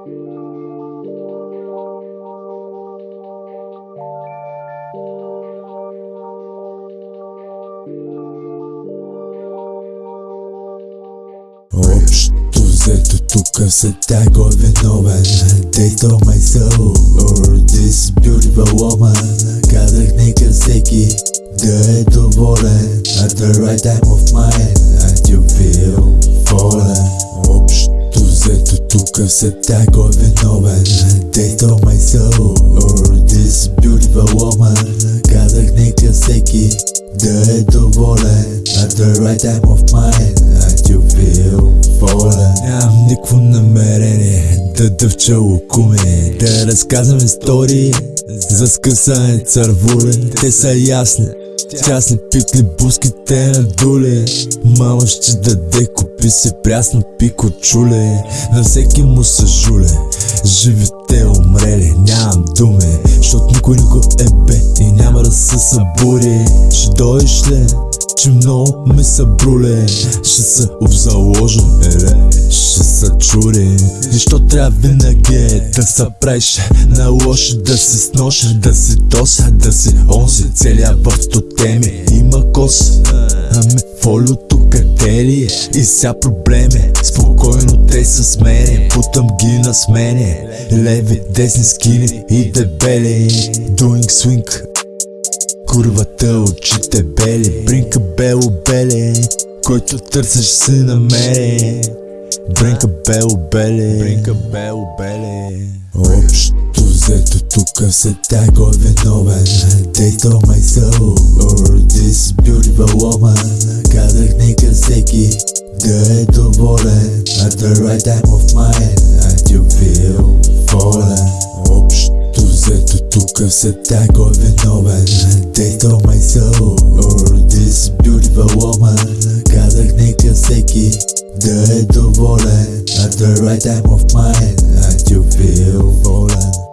Общо взето тук всега е виновен They stole my soul Or this beautiful woman Казах нека всеки да е доволен At the right time of mine тук всега е виновен They stole my soul. Or this beautiful woman Казах нека всеки да е доволен At the right time of mine And you feel fallen. Нямам никакво намерение да дъвча лукуме Да разказвам истории за скъсане цървуле Те са ясни Тясни пикли буските на дуле. Мама ще даде купи се прясно пико чуле. На всеки му са жуле. Живите умрели, нямам думе Защото никой го е бе и няма да се събуди. Ще дойдеш ли? Че много ме събруле Ще се обзаложа, еле, ще се чури. Защо трябва винаги е да се правиш? На лошо Да си сноша, да си доса, да си онзи Целият в теми има кос Ами фолио тук къде ли е? И ся проблеми Спокойно те са с мене. Путам ги на смене Леви, десни скини и дебели. Doing swing Курвата очите бели бело беле Който търсиш си намери Бринка бело беле. Бринка бело беле. Общо взето тук всега е виновен They stole my soul Or this beautiful woman Казах нека всеки да е доволен. At the right time of mine And you Just a tag of a novel Taste of my soul Or this beautiful woman. Got Kadar naked seki The head of all At the right time of mine I you feel fallen